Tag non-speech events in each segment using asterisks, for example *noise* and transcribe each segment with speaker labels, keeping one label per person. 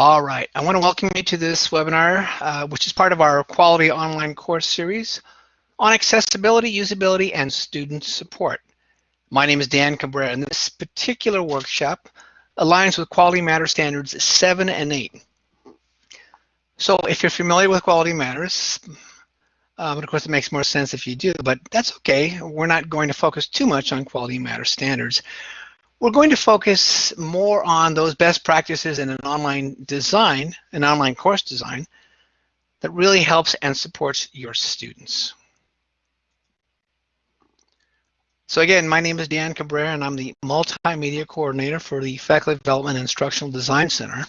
Speaker 1: All right, I want to welcome you to this webinar, uh, which is part of our quality online course series on accessibility, usability, and student support. My name is Dan Cabrera, and this particular workshop aligns with Quality Matters Standards 7 and 8. So if you're familiar with Quality Matters, um, of course it makes more sense if you do, but that's okay. We're not going to focus too much on Quality Matters Standards. We're going to focus more on those best practices in an online design, an online course design, that really helps and supports your students. So again, my name is Dan Cabrera and I'm the Multimedia Coordinator for the Faculty Development Instructional Design Center.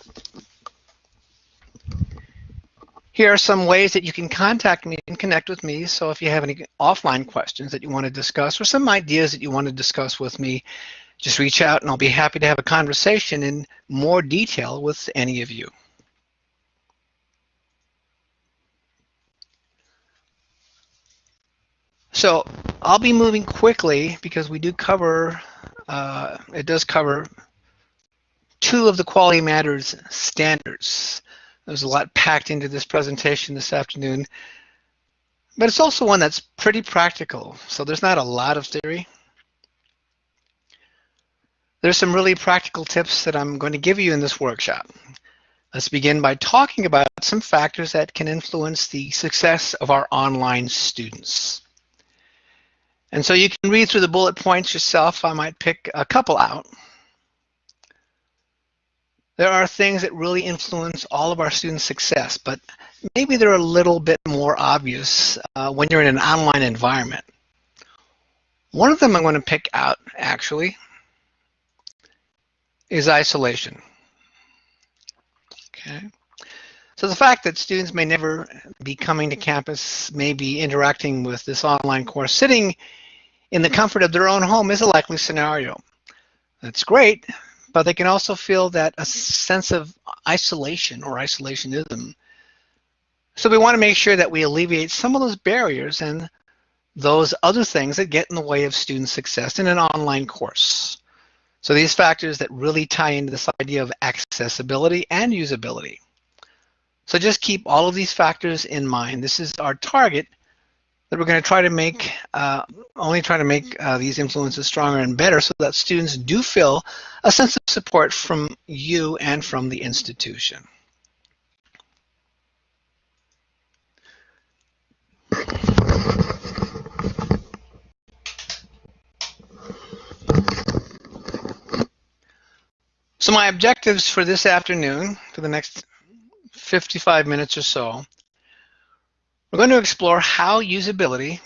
Speaker 1: Here are some ways that you can contact me and connect with me. So if you have any offline questions that you want to discuss or some ideas that you want to discuss with me, just reach out and I'll be happy to have a conversation in more detail with any of you. So I'll be moving quickly because we do cover, uh, it does cover two of the Quality Matters standards. There's a lot packed into this presentation this afternoon, but it's also one that's pretty practical. So there's not a lot of theory. There's some really practical tips that I'm going to give you in this workshop. Let's begin by talking about some factors that can influence the success of our online students. And so you can read through the bullet points yourself. I might pick a couple out. There are things that really influence all of our students' success, but maybe they're a little bit more obvious uh, when you're in an online environment. One of them I'm going to pick out, actually, is isolation. Okay. So the fact that students may never be coming to campus, may be interacting with this online course, sitting in the comfort of their own home is a likely scenario. That's great, but they can also feel that a sense of isolation or isolationism. So we want to make sure that we alleviate some of those barriers and those other things that get in the way of student success in an online course. So these factors that really tie into this idea of accessibility and usability. So just keep all of these factors in mind. This is our target that we're going to try to make, uh, only try to make uh, these influences stronger and better so that students do feel a sense of support from you and from the institution. So my objectives for this afternoon, for the next 55 minutes or so, we're going to explore how usability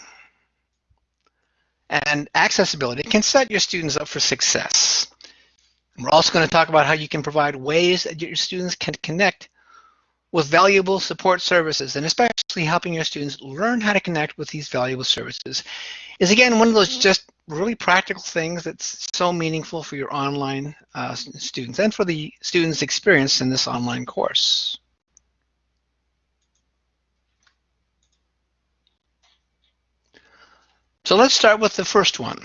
Speaker 1: and accessibility can set your students up for success. we're also going to talk about how you can provide ways that your students can connect with valuable support services and especially helping your students learn how to connect with these valuable services is again one of those just really practical things that's so meaningful for your online uh, students and for the students' experience in this online course. So let's start with the first one,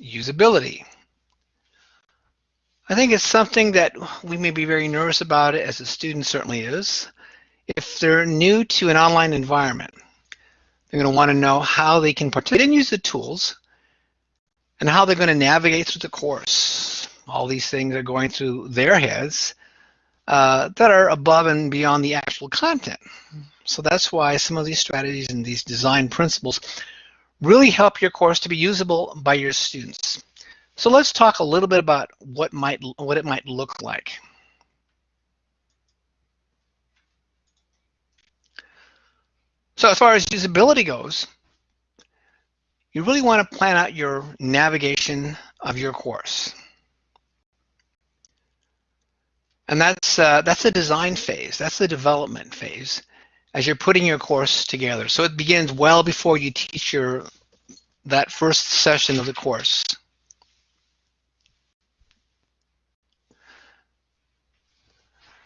Speaker 1: usability. I think it's something that we may be very nervous about it as a student certainly is. If they're new to an online environment, they're going to want to know how they can participate and use the tools and how they're going to navigate through the course. All these things are going through their heads uh, that are above and beyond the actual content. So that's why some of these strategies and these design principles really help your course to be usable by your students. So let's talk a little bit about what might what it might look like. So as far as usability goes, you really want to plan out your navigation of your course. And that's uh, that's the design phase. That's the development phase as you're putting your course together. So it begins well before you teach your that first session of the course.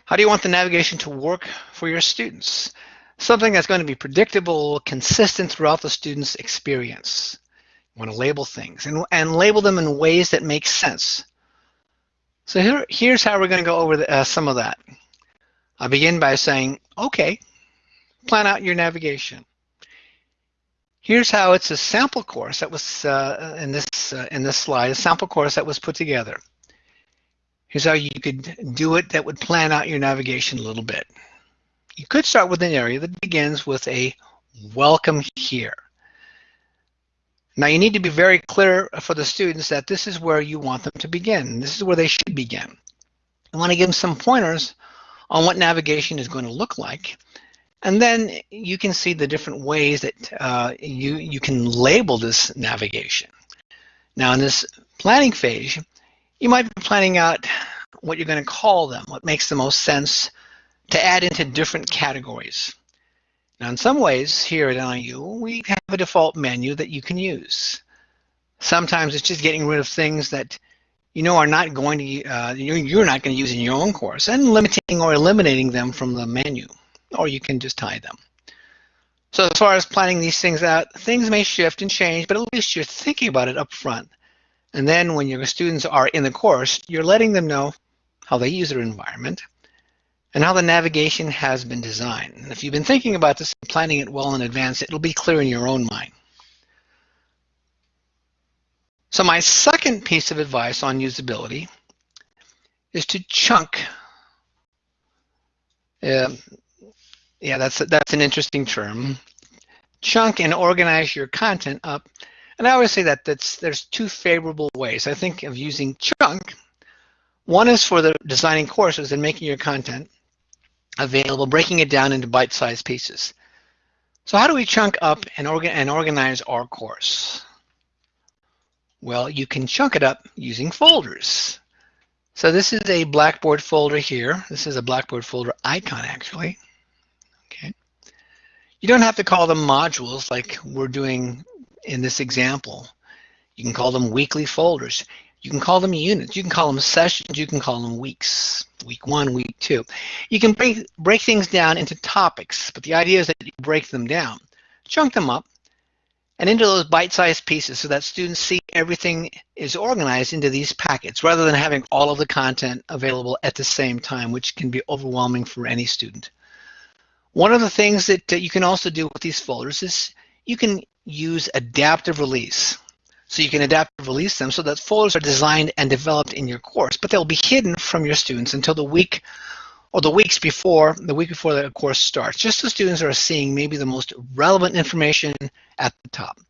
Speaker 1: How do you want the navigation to work for your students? Something that's going to be predictable, consistent throughout the student's experience. Want to label things and, and label them in ways that make sense. So here, here's how we're going to go over the, uh, some of that. I'll begin by saying, okay, plan out your navigation. Here's how it's a sample course that was uh, in this uh, in this slide, a sample course that was put together. Here's how you could do it that would plan out your navigation a little bit. You could start with an area that begins with a welcome here. Now you need to be very clear for the students that this is where you want them to begin. This is where they should begin. You want to give them some pointers on what navigation is going to look like. And then you can see the different ways that uh, you, you can label this navigation. Now in this planning phase, you might be planning out what you're going to call them, what makes the most sense to add into different categories. Now, in some ways, here at NIU, we have a default menu that you can use. Sometimes it's just getting rid of things that you know are not going to, uh, you're not going to use in your own course and limiting or eliminating them from the menu, or you can just hide them. So as far as planning these things out, things may shift and change, but at least you're thinking about it up front. And then when your students are in the course, you're letting them know how they use their environment, and how the navigation has been designed. And if you've been thinking about this and planning it well in advance, it'll be clear in your own mind. So my second piece of advice on usability is to chunk. Uh, yeah, that's that's an interesting term. Chunk and organize your content up. And I always say that that's, there's two favorable ways. I think of using chunk. One is for the designing courses and making your content available, breaking it down into bite-sized pieces. So how do we chunk up and, organ and organize our course? Well, you can chunk it up using folders. So this is a Blackboard folder here. This is a Blackboard folder icon, actually. Okay. You don't have to call them modules like we're doing in this example. You can call them weekly folders. You can call them units. You can call them sessions. You can call them weeks. Week one, week two. You can break, break things down into topics, but the idea is that you break them down, chunk them up, and into those bite-sized pieces so that students see everything is organized into these packets rather than having all of the content available at the same time, which can be overwhelming for any student. One of the things that you can also do with these folders is you can use adaptive release. So you can adapt and release them so that folders are designed and developed in your course, but they'll be hidden from your students until the week or the weeks before, the week before the course starts, just so students are seeing maybe the most relevant information at the top.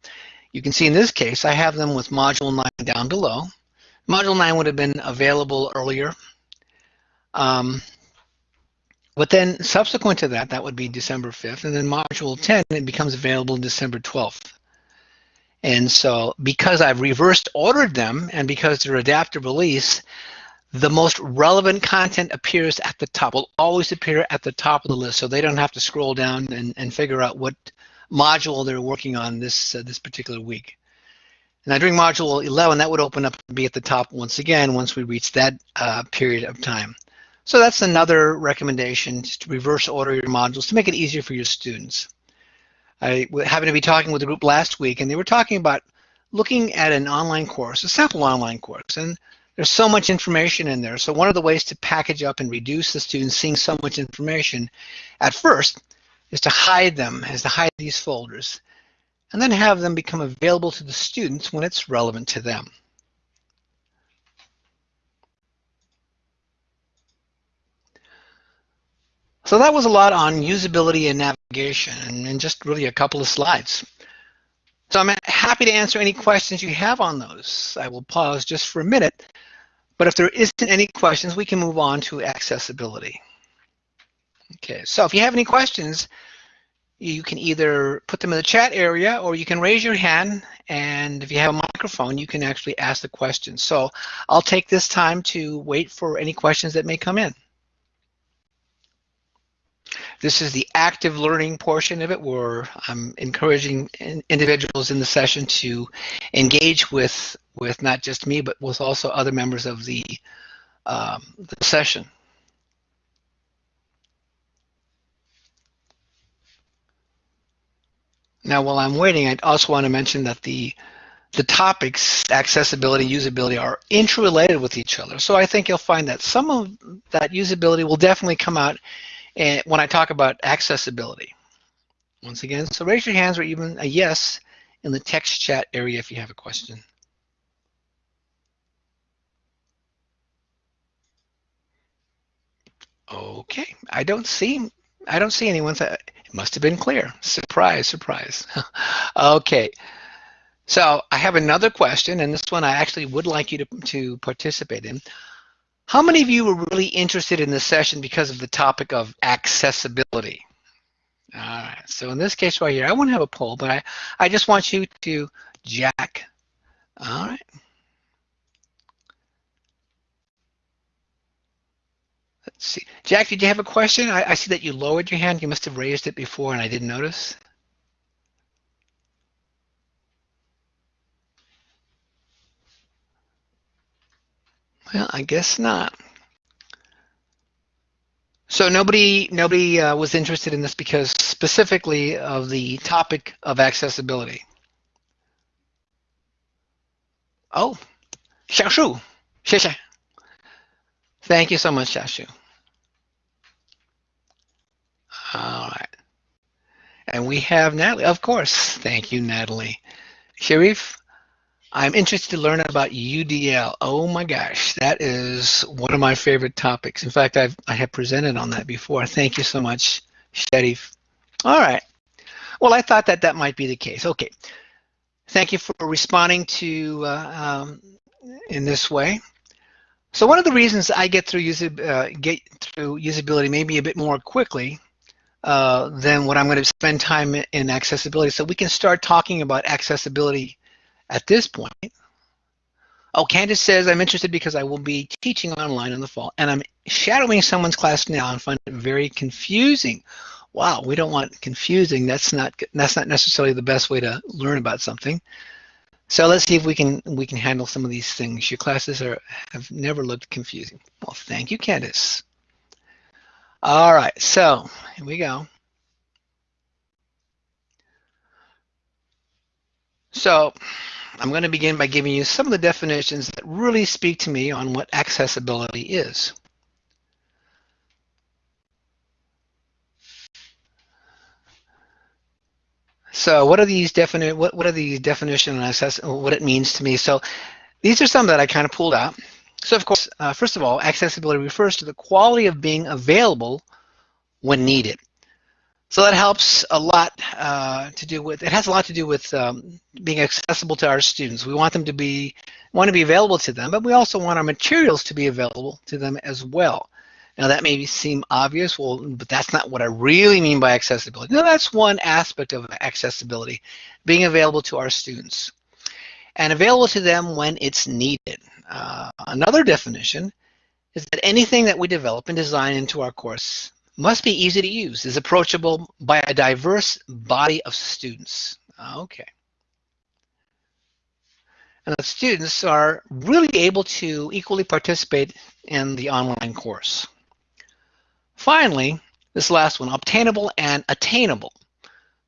Speaker 1: You can see in this case, I have them with Module 9 down below. Module 9 would have been available earlier. Um, but then subsequent to that, that would be December 5th, and then Module 10, it becomes available December 12th. And so because I've reversed ordered them and because they're adaptive release, the most relevant content appears at the top, will always appear at the top of the list so they don't have to scroll down and, and figure out what module they're working on this, uh, this particular week. Now during module 11, that would open up and be at the top once again once we reach that uh, period of time. So that's another recommendation, just to reverse order your modules to make it easier for your students. I happened to be talking with a group last week, and they were talking about looking at an online course, a sample online course, and there's so much information in there. So one of the ways to package up and reduce the students seeing so much information at first is to hide them, is to hide these folders, and then have them become available to the students when it's relevant to them. So that was a lot on usability and navigation and, just really a couple of slides. So I'm happy to answer any questions you have on those. I will pause just for a minute, but if there isn't any questions, we can move on to accessibility. Okay, so if you have any questions, you can either put them in the chat area or you can raise your hand and if you have a microphone, you can actually ask the question. So I'll take this time to wait for any questions that may come in. This is the active learning portion of it where I'm encouraging individuals in the session to engage with, with not just me, but with also other members of the, um, the session. Now, while I'm waiting, I also want to mention that the the topics, accessibility, usability, are interrelated with each other. So I think you'll find that some of that usability will definitely come out and when I talk about accessibility. Once again, so raise your hands or even a yes in the text chat area if you have a question. Okay, I don't see I don't see anyone. It must have been clear. Surprise, surprise. *laughs* okay, so I have another question, and this one I actually would like you to, to participate in. How many of you were really interested in this session because of the topic of accessibility? All right, so in this case right here, I won't have a poll, but I, I just want you to jack. All right. Let's see. Jack, did you have a question? I, I see that you lowered your hand. You must have raised it before and I didn't notice. Well, I guess not. So nobody nobody uh, was interested in this because specifically of the topic of accessibility. Oh, Xiaoshu, 谢谢. Thank you so much, Xiaoshu. All right. And we have Natalie, of course. Thank you, Natalie. Sharif, I'm interested to learn about UDL. Oh my gosh, that is one of my favorite topics. In fact, I've, I have presented on that before. Thank you so much, Sharif. All right. Well, I thought that that might be the case. Okay. Thank you for responding to uh, um, in this way. So one of the reasons I get through, user, uh, get through usability maybe a bit more quickly uh, than what I'm going to spend time in accessibility. So we can start talking about accessibility at this point. Oh, Candace says, I'm interested because I will be teaching online in the fall and I'm shadowing someone's class now and find it very confusing. Wow, we don't want confusing. That's not that's not necessarily the best way to learn about something. So let's see if we can we can handle some of these things. Your classes are have never looked confusing. Well, thank you, Candace. All right, so here we go. So I'm going to begin by giving you some of the definitions that really speak to me on what accessibility is. So what are these definite what, what are these definitions and assess what it means to me? So these are some that I kind of pulled out. So of course, uh, first of all, accessibility refers to the quality of being available when needed. So that helps a lot uh, to do with, it has a lot to do with um, being accessible to our students. We want them to be, want to be available to them, but we also want our materials to be available to them as well. Now that may seem obvious, well, but that's not what I really mean by accessibility. Now that's one aspect of accessibility, being available to our students and available to them when it's needed. Uh, another definition is that anything that we develop and design into our course must be easy to use, is approachable by a diverse body of students. Okay. And the students are really able to equally participate in the online course. Finally, this last one, obtainable and attainable.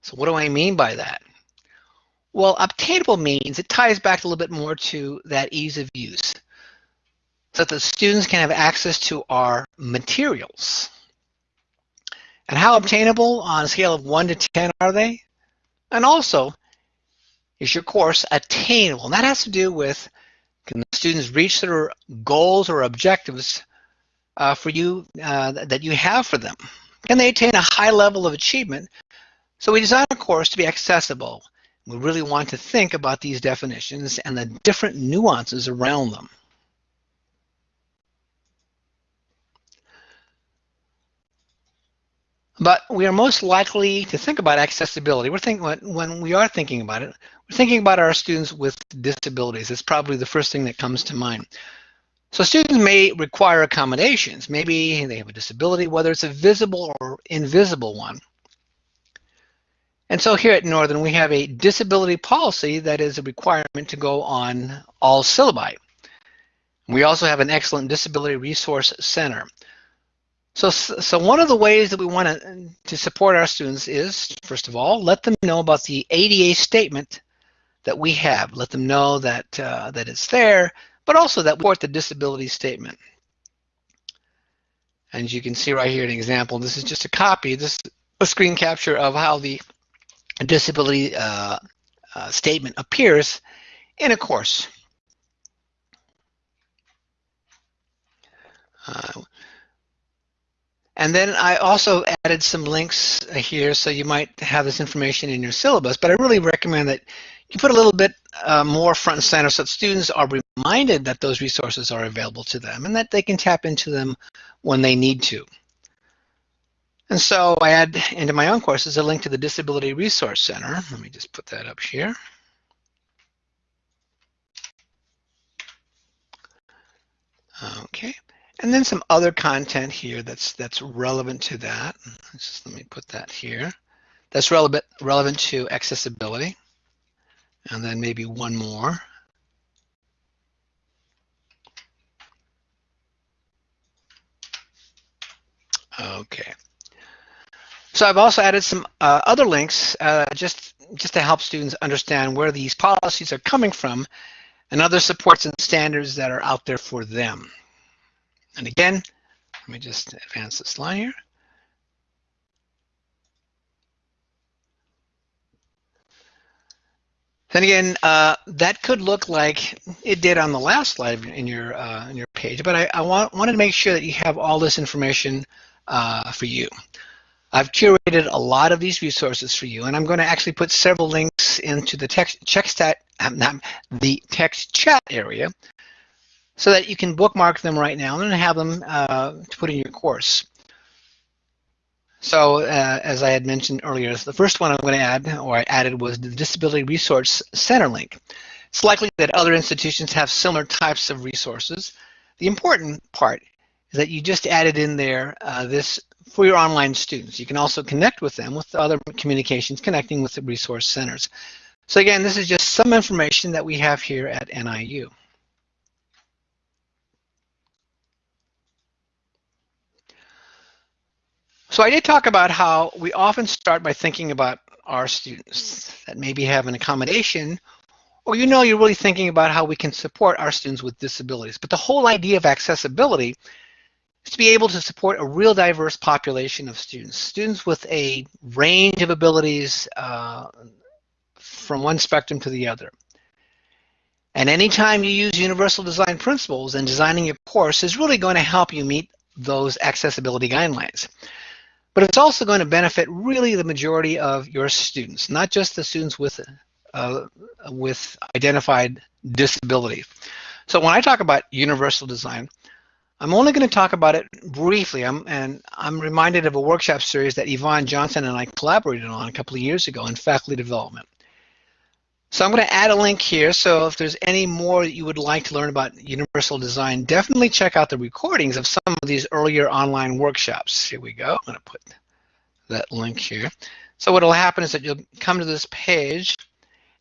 Speaker 1: So what do I mean by that? Well, obtainable means it ties back a little bit more to that ease of use so that the students can have access to our materials. And how obtainable on a scale of 1 to 10 are they? And also, is your course attainable? And that has to do with can the students reach their goals or objectives uh, for you uh, that you have for them? Can they attain a high level of achievement? So we design a course to be accessible we really want to think about these definitions and the different nuances around them. But we are most likely to think about accessibility. We're thinking when we are thinking about it, we're thinking about our students with disabilities. It's probably the first thing that comes to mind. So students may require accommodations. Maybe they have a disability, whether it's a visible or invisible one. And so here at Northern, we have a disability policy that is a requirement to go on all syllabi. We also have an excellent disability resource center. So, so one of the ways that we want to, to support our students is, first of all, let them know about the ADA statement that we have. Let them know that, uh, that it's there, but also that we support the disability statement. And you can see right here an example. This is just a copy. This is a screen capture of how the disability uh, uh, statement appears in a course. Uh, and then I also added some links here, so you might have this information in your syllabus, but I really recommend that you put a little bit uh, more front and center so that students are reminded that those resources are available to them and that they can tap into them when they need to. And so I add into my own courses a link to the Disability Resource Center. Let me just put that up here. Okay, and then some other content here that's that's relevant to that. Just let me put that here. That's relevant relevant to accessibility. And then maybe one more. Okay. So I've also added some uh, other links uh, just, just to help students understand where these policies are coming from and other supports and standards that are out there for them. And again, let me just advance this line here. Then again, uh, that could look like it did on the last slide in your uh, in your page, but I, I want, wanted to make sure that you have all this information uh, for you. I've curated a lot of these resources for you, and I'm going to actually put several links into the text, stat, um, the text chat area so that you can bookmark them right now and have them uh, to put in your course. So uh, as I had mentioned earlier, the first one I'm going to add, or I added, was the Disability Resource Center link. It's likely that other institutions have similar types of resources. The important part is that you just added in there uh, this for your online students. You can also connect with them with other communications connecting with the resource centers. So again, this is just some information that we have here at NIU. So I did talk about how we often start by thinking about our students that maybe have an accommodation or you know you're really thinking about how we can support our students with disabilities. But the whole idea of accessibility is to be able to support a real diverse population of students, students with a range of abilities uh, from one spectrum to the other. And anytime you use universal design principles in designing your course is really going to help you meet those accessibility guidelines but it's also going to benefit really the majority of your students, not just the students with, uh, with identified disability. So when I talk about universal design, I'm only going to talk about it briefly, I'm, and I'm reminded of a workshop series that Yvonne Johnson and I collaborated on a couple of years ago in faculty development. So I'm going to add a link here. So if there's any more that you would like to learn about universal design, definitely check out the recordings of some of these earlier online workshops. Here we go. I'm going to put that link here. So what will happen is that you'll come to this page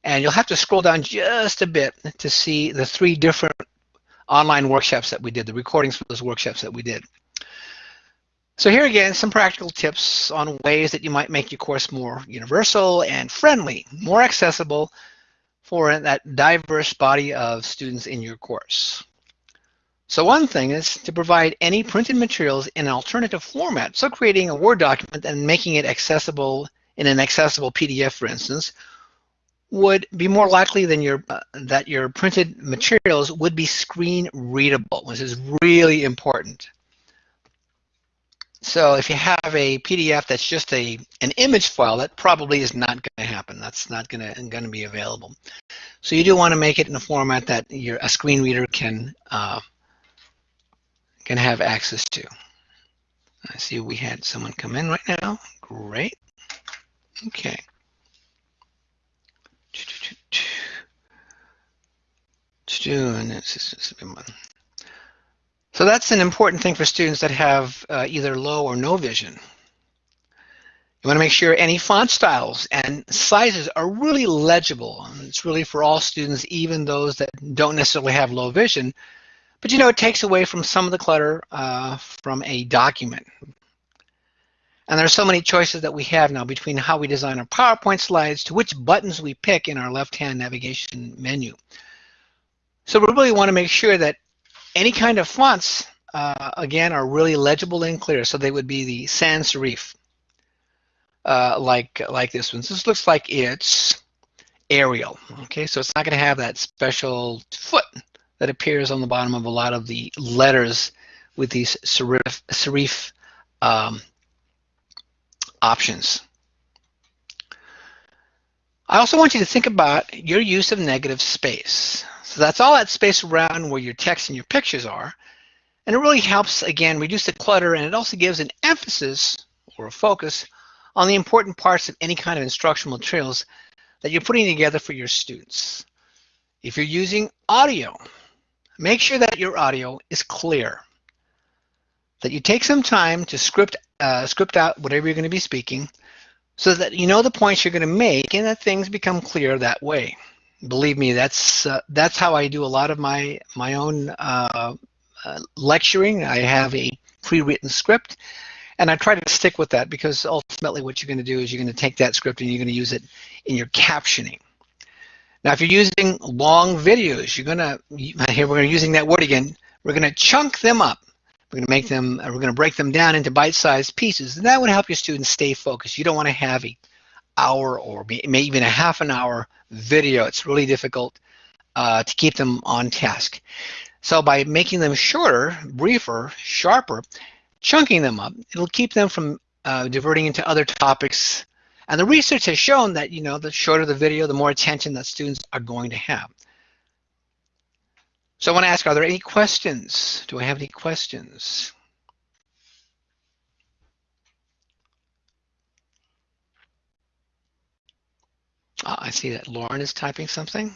Speaker 1: and you'll have to scroll down just a bit to see the three different online workshops that we did, the recordings for those workshops that we did. So here again, some practical tips on ways that you might make your course more universal and friendly, more accessible, for that diverse body of students in your course. So one thing is to provide any printed materials in an alternative format. So creating a Word document and making it accessible in an accessible PDF, for instance, would be more likely than your uh, that your printed materials would be screen readable, which is really important. So if you have a PDF that's just a an image file, that probably is not going to happen. That's not going to going to be available. So you do want to make it in a format that your a screen reader can uh, can have access to. I see we had someone come in right now. Great. Okay. So that's an important thing for students that have uh, either low or no vision. You want to make sure any font styles and sizes are really legible. It's really for all students, even those that don't necessarily have low vision. But you know, it takes away from some of the clutter uh, from a document. And there are so many choices that we have now between how we design our PowerPoint slides to which buttons we pick in our left-hand navigation menu. So we really want to make sure that any kind of fonts uh, again, are really legible and clear. So they would be the sans serif, uh, like, like this one. So this looks like it's Arial. Okay, so it's not going to have that special foot that appears on the bottom of a lot of the letters with these serif, serif um, options. I also want you to think about your use of negative space. So that's all that space around where your text and your pictures are. And it really helps, again, reduce the clutter and it also gives an emphasis or a focus on the important parts of any kind of instructional materials that you're putting together for your students. If you're using audio, make sure that your audio is clear. That you take some time to script, uh, script out whatever you're going to be speaking so that you know the points you're going to make and that things become clear that way. Believe me, that's uh, that's how I do a lot of my my own uh, uh, lecturing. I have a pre-written script and I try to stick with that because ultimately what you're going to do is you're going to take that script and you're going to use it in your captioning. Now, if you're using long videos, you're going *laughs* to, here we're using that word again, we're going to chunk them up. We're going to make them, we're going to break them down into bite-sized pieces, and that would help your students stay focused. You don't want to have a hour or maybe even a half an hour video. It's really difficult uh, to keep them on task. So by making them shorter, briefer, sharper, chunking them up, it'll keep them from uh, diverting into other topics. And the research has shown that, you know, the shorter the video, the more attention that students are going to have. So I want to ask, are there any questions? Do I have any questions? Oh, I see that Lauren is typing something.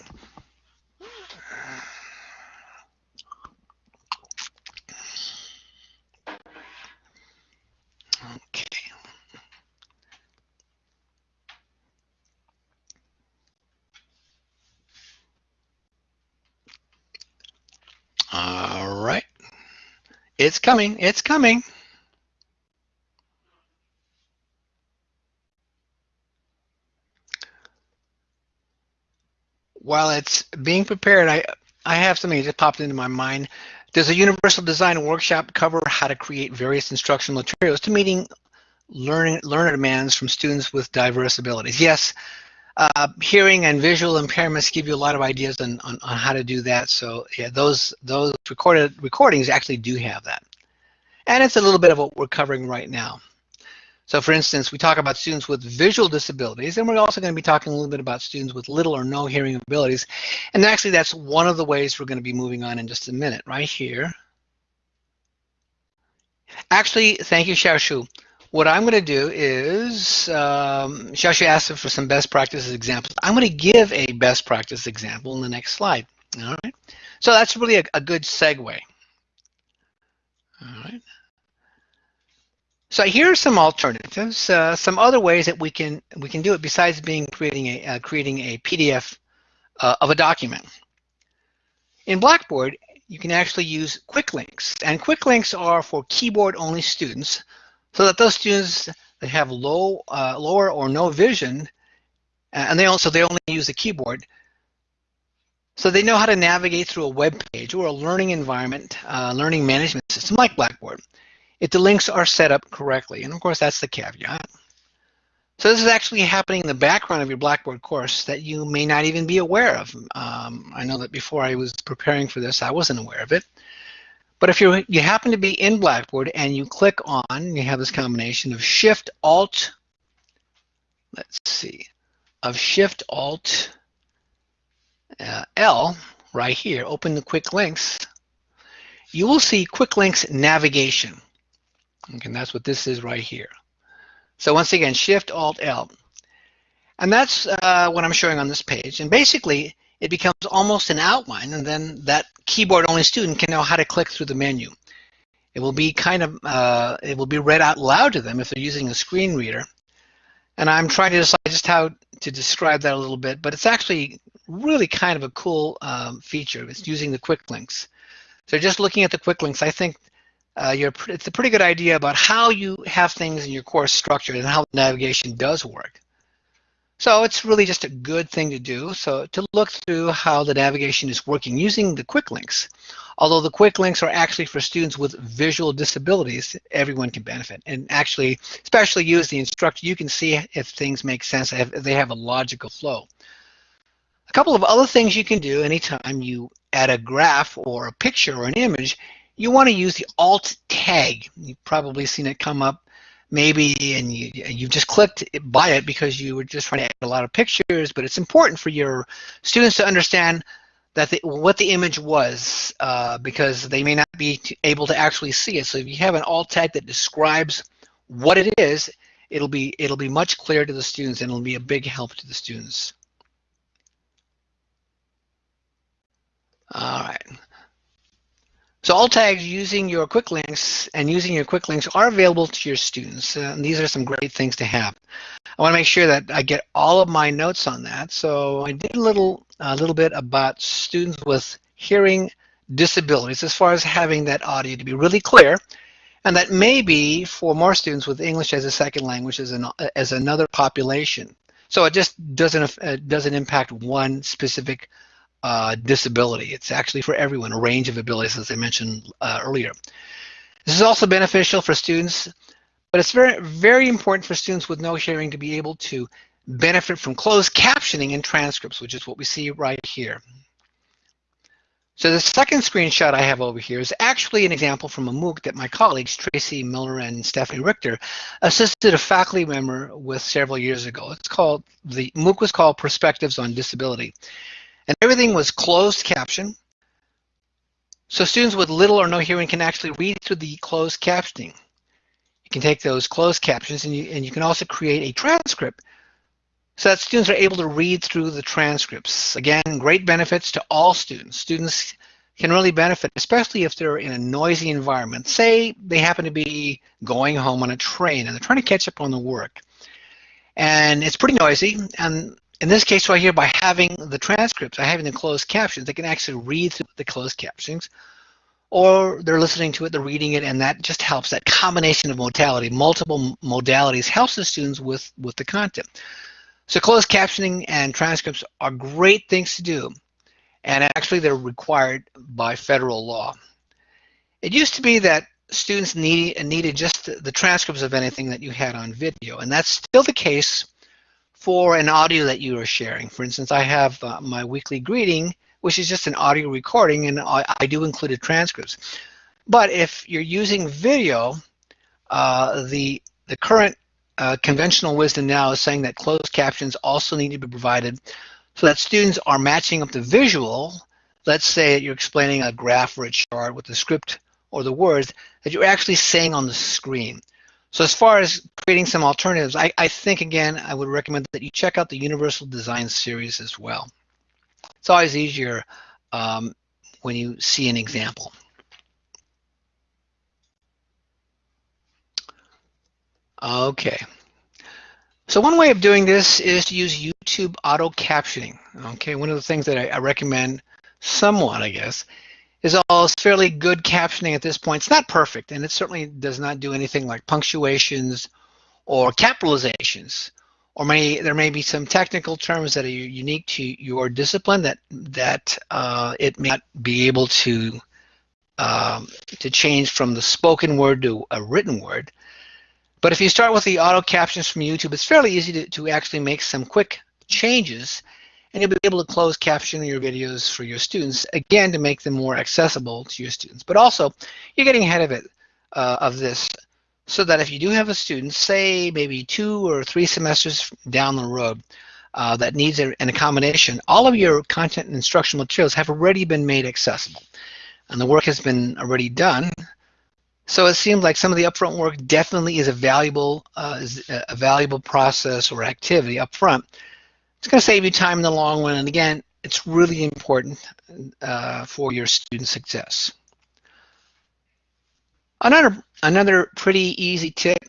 Speaker 1: Okay. All right. It's coming. It's coming. While it's being prepared, I, I have something that just popped into my mind. Does a universal design workshop cover how to create various instructional materials to meeting learning learner demands from students with diverse abilities? Yes, uh, hearing and visual impairments give you a lot of ideas on, on, on, how to do that. So yeah, those those recorded recordings actually do have that. And it's a little bit of what we're covering right now. So for instance, we talk about students with visual disabilities, and we're also going to be talking a little bit about students with little or no hearing abilities. And actually, that's one of the ways we're going to be moving on in just a minute, right here. Actually, thank you, Xiaoshu. What I'm going to do is, um, Xiaoshu asked for some best practices examples. I'm going to give a best practice example in the next slide. All right. So that's really a, a good segue. All right. So here are some alternatives, uh, some other ways that we can we can do it besides being creating a uh, creating a PDF uh, of a document. In Blackboard, you can actually use quick links, and quick links are for keyboard-only students, so that those students that have low, uh, lower or no vision, and they also they only use the keyboard, so they know how to navigate through a web page or a learning environment, uh, learning management system like Blackboard if the links are set up correctly. And of course, that's the caveat. So this is actually happening in the background of your Blackboard course that you may not even be aware of. Um, I know that before I was preparing for this, I wasn't aware of it. But if you you happen to be in Blackboard and you click on, you have this combination of Shift Alt, let's see, of Shift Alt uh, L right here, open the Quick Links, you will see Quick Links Navigation. Okay, and that's what this is right here. So once again, Shift Alt L. And that's uh, what I'm showing on this page. And basically, it becomes almost an outline, and then that keyboard-only student can know how to click through the menu. It will be kind of, uh, it will be read out loud to them if they're using a screen reader. And I'm trying to decide just how to describe that a little bit, but it's actually really kind of a cool um, feature. It's using the quick links. So just looking at the quick links, I think uh, it's a pretty good idea about how you have things in your course structured and how navigation does work. So it's really just a good thing to do. So to look through how the navigation is working using the quick links. Although the quick links are actually for students with visual disabilities, everyone can benefit. And actually, especially you as the instructor, you can see if things make sense, if they have a logical flow. A couple of other things you can do anytime you add a graph or a picture or an image, you want to use the alt tag. You've probably seen it come up maybe and you, you've just clicked by it because you were just trying to add a lot of pictures, but it's important for your students to understand that the, what the image was uh, because they may not be able to actually see it. So if you have an alt tag that describes what it is, it'll be it'll be much clearer to the students and it'll be a big help to the students. All right. Alt tags using your quick links and using your quick links are available to your students. Uh, and these are some great things to have. I want to make sure that I get all of my notes on that. So I did a little, a little bit about students with hearing disabilities as far as having that audio to be really clear. And that maybe for more students with English as a second language as, an, as another population. So it just doesn't, it doesn't impact one specific uh, disability. It's actually for everyone, a range of abilities, as I mentioned uh, earlier. This is also beneficial for students, but it's very, very important for students with no hearing to be able to benefit from closed captioning and transcripts, which is what we see right here. So the second screenshot I have over here is actually an example from a MOOC that my colleagues, Tracy Miller and Stephanie Richter, assisted a faculty member with several years ago. It's called, the MOOC was called Perspectives on Disability. And everything was closed caption. So students with little or no hearing can actually read through the closed captioning. You can take those closed captions and you, and you can also create a transcript so that students are able to read through the transcripts. Again, great benefits to all students. Students can really benefit, especially if they're in a noisy environment. Say they happen to be going home on a train and they're trying to catch up on the work. And it's pretty noisy, and in this case right here, by having the transcripts, by having the closed captions, they can actually read through the closed captions, or they're listening to it, they're reading it, and that just helps. That combination of modality, multiple modalities, helps the students with, with the content. So closed captioning and transcripts are great things to do, and actually they're required by federal law. It used to be that students need, needed just the transcripts of anything that you had on video, and that's still the case for an audio that you are sharing. For instance, I have uh, my weekly greeting, which is just an audio recording, and I, I do include the transcripts. But if you're using video, uh, the, the current uh, conventional wisdom now is saying that closed captions also need to be provided so that students are matching up the visual. Let's say that you're explaining a graph or a chart with the script or the words that you're actually saying on the screen. So as far as creating some alternatives, I, I think, again, I would recommend that you check out the Universal Design series as well. It's always easier um, when you see an example. Okay. So one way of doing this is to use YouTube auto captioning. Okay, one of the things that I, I recommend somewhat, I guess, is all fairly good captioning at this point. It's not perfect, and it certainly does not do anything like punctuations or capitalizations. Or may, there may be some technical terms that are unique to your discipline that that uh, it may not be able to um, to change from the spoken word to a written word. But if you start with the auto captions from YouTube, it's fairly easy to, to actually make some quick changes and you'll be able to close caption your videos for your students, again, to make them more accessible to your students. But also, you're getting ahead of it, uh, of this, so that if you do have a student, say maybe two or three semesters down the road, uh, that needs a, an accommodation, all of your content and instructional materials have already been made accessible. And the work has been already done. So it seems like some of the upfront work definitely is a valuable, uh, is a valuable process or activity upfront it's going to save you time in the long run. And again, it's really important uh, for your student success. Another, another pretty easy tip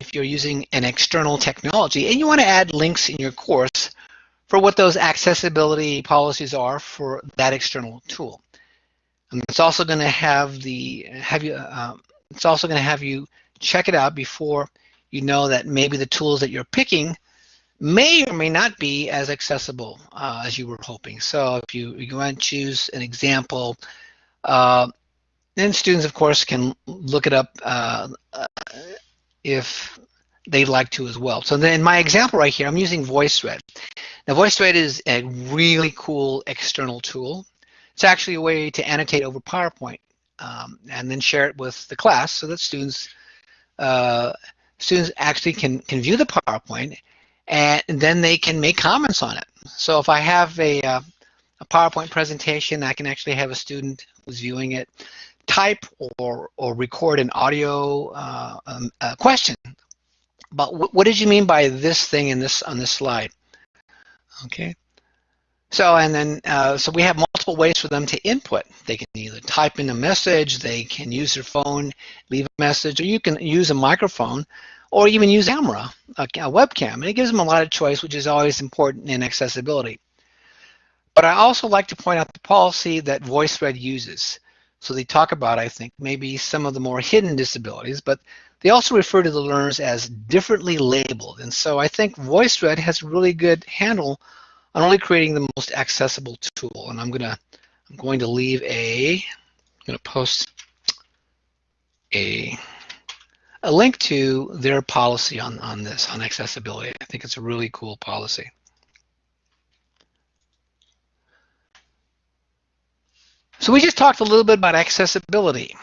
Speaker 1: if you're using an external technology and you want to add links in your course for what those accessibility policies are for that external tool. And it's also going to have the have you um, it's also going to have you check it out before you know that maybe the tools that you're picking may or may not be as accessible uh, as you were hoping. So if you, you want to choose an example, uh, then students, of course, can look it up uh, uh if they'd like to as well. So then in my example right here, I'm using VoiceThread. Now VoiceThread is a really cool external tool. It's actually a way to annotate over PowerPoint um, and then share it with the class so that students uh, students actually can, can view the PowerPoint and then they can make comments on it. So if I have a, uh, a PowerPoint presentation, I can actually have a student who's viewing it type or, or record an audio uh, um, question. But what did you mean by this thing in this on this slide? Okay. So and then uh, so we have multiple ways for them to input. They can either type in a message, they can use their phone, leave a message, or you can use a microphone, or even use a camera, a, a webcam. And it gives them a lot of choice, which is always important in accessibility. But I also like to point out the policy that VoiceThread uses. So they talk about, I think, maybe some of the more hidden disabilities, but they also refer to the learners as differently labeled. And so I think VoiceThread has a really good handle on only creating the most accessible tool. And I'm gonna I'm going to leave a I'm gonna post a a link to their policy on, on this, on accessibility. I think it's a really cool policy. So we just talked a little bit about accessibility.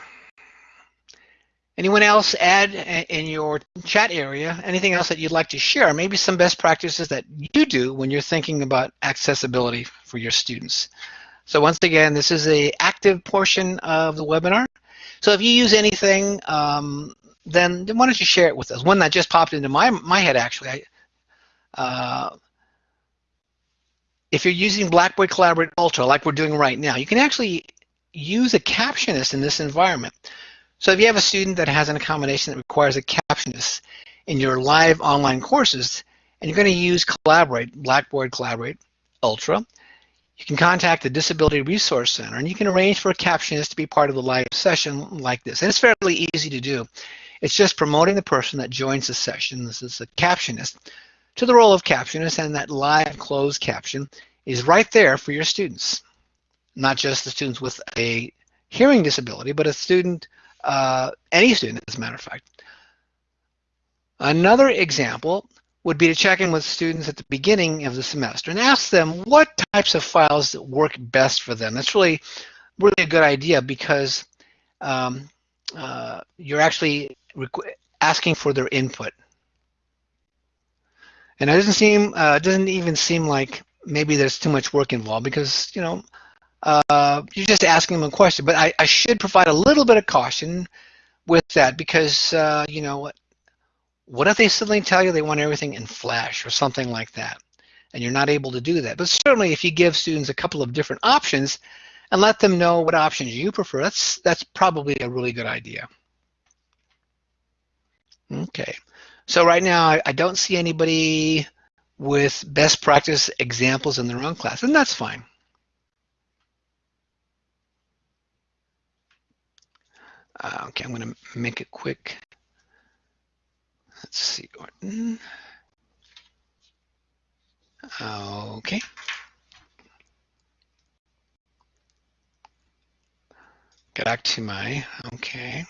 Speaker 1: Anyone else add in your chat area anything else that you'd like to share? Maybe some best practices that you do when you're thinking about accessibility for your students. So once again, this is a active portion of the webinar. So if you use anything, um, then, why don't you share it with us? One that just popped into my, my head actually. I, uh, if you're using Blackboard Collaborate Ultra like we're doing right now, you can actually use a captionist in this environment. So if you have a student that has an accommodation that requires a captionist in your live online courses, and you're going to use Collaborate, Blackboard Collaborate Ultra, you can contact the Disability Resource Center and you can arrange for a captionist to be part of the live session like this. And it's fairly easy to do. It's just promoting the person that joins the session, this is the captionist, to the role of captionist and that live closed caption is right there for your students. Not just the students with a hearing disability, but a student uh, any student, as a matter of fact. Another example would be to check in with students at the beginning of the semester and ask them what types of files work best for them. That's really, really a good idea because um, uh, you're actually asking for their input. And it doesn't seem, uh, doesn't even seem like maybe there's too much work involved because, you know, uh, you're just asking them a question. But I, I, should provide a little bit of caution with that because, uh, you know, what, what if they suddenly tell you they want everything in Flash or something like that, and you're not able to do that? But certainly if you give students a couple of different options and let them know what options you prefer, that's, that's probably a really good idea. Okay, so right now I, I don't see anybody with best practice examples in their own class, and that's fine. Uh, okay, I'm going to make it quick. Let's see, Orton. Okay. Get back to my, okay.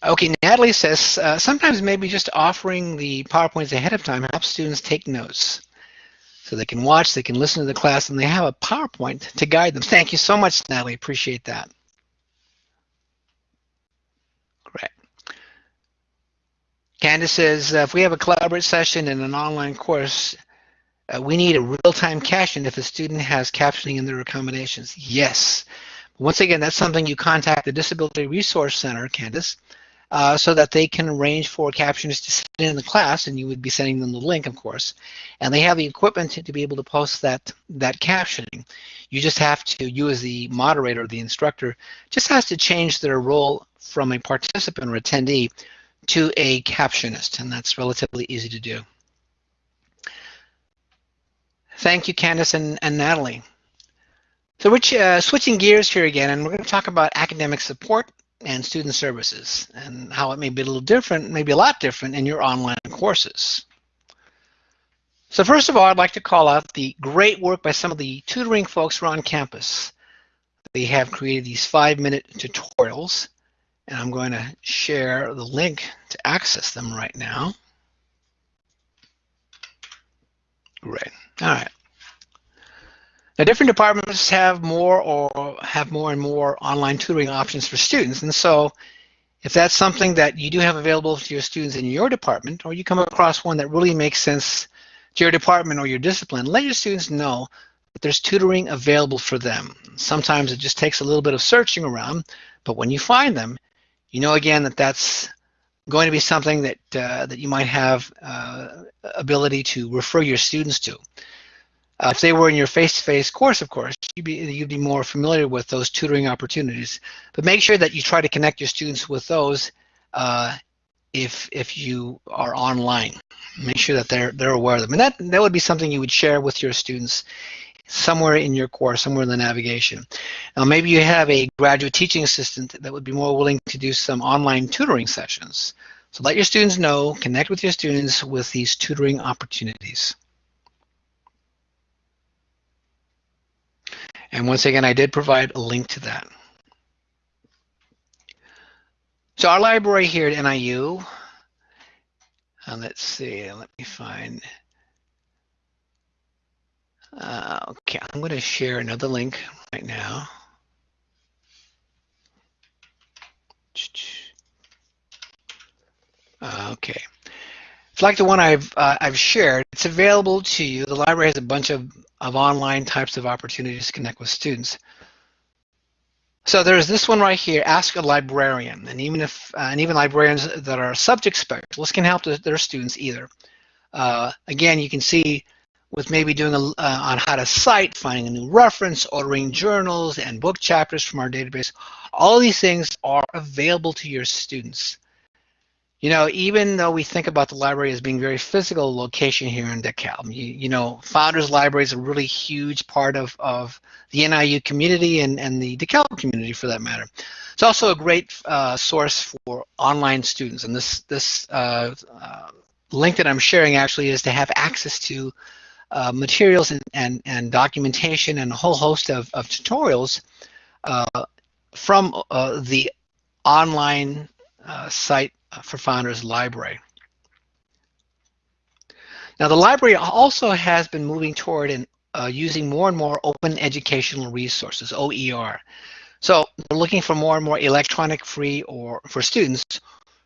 Speaker 1: Okay, Natalie says, uh, sometimes maybe just offering the PowerPoints ahead of time helps students take notes. So they can watch, they can listen to the class, and they have a PowerPoint to guide them. Thank you so much, Natalie. Appreciate that. Great. Candace says, uh, if we have a collaborate session in an online course, uh, we need a real-time caption if a student has captioning in their accommodations. Yes. Once again, that's something you contact the Disability Resource Center, Candace, uh, so that they can arrange for captioners to sit in the class, and you would be sending them the link, of course. And they have the equipment to, be able to post that, that captioning. You just have to, you as the moderator, the instructor, just has to change their role from a participant or attendee to a captionist, and that's relatively easy to do. Thank you, Candice and, and Natalie. So we're uh, switching gears here again, and we're going to talk about academic support and student services and how it may be a little different, maybe a lot different in your online courses. So first of all, I'd like to call out the great work by some of the tutoring folks around campus. They have created these five-minute tutorials, and I'm going to share the link to access them right now. Great. All right. Now, different departments have more or have more and more online tutoring options for students. And so if that's something that you do have available to your students in your department, or you come across one that really makes sense to your department or your discipline, let your students know that there's tutoring available for them. Sometimes it just takes a little bit of searching around, but when you find them, you know again that that's going to be something that uh, that you might have uh, ability to refer your students to. Uh, if they were in your face-to-face -face course, of course, you'd be, you'd be more familiar with those tutoring opportunities. But make sure that you try to connect your students with those uh, if if you are online. Make sure that they're they're aware of them, and that that would be something you would share with your students somewhere in your course, somewhere in the navigation. Now, maybe you have a graduate teaching assistant that would be more willing to do some online tutoring sessions. So let your students know, connect with your students with these tutoring opportunities. And once again, I did provide a link to that. So our library here at NIU, uh, let's see, let me find. Uh, okay, I'm going to share another link right now. Uh, *tsk* okay. It's like the one I've uh, I've shared. It's available to you. The library has a bunch of, of online types of opportunities to connect with students. So there's this one right here, Ask a Librarian. And even if uh, and even librarians that are subject specialists can help their students either. Uh, again, you can see with maybe doing a, uh, on how to cite, finding a new reference, ordering journals and book chapters from our database. All these things are available to your students. You know, even though we think about the library as being very physical location here in DeKalb, you, you know, Founders Library is a really huge part of, of the NIU community and, and the DeKalb community for that matter. It's also a great uh, source for online students. And this, this uh, uh, link that I'm sharing actually is to have access to uh, materials and, and, and, documentation and a whole host of, of tutorials uh, from uh, the online site for Founders Library. Now the library also has been moving toward and uh, using more and more open educational resources, OER. So we're looking for more and more electronic free or for students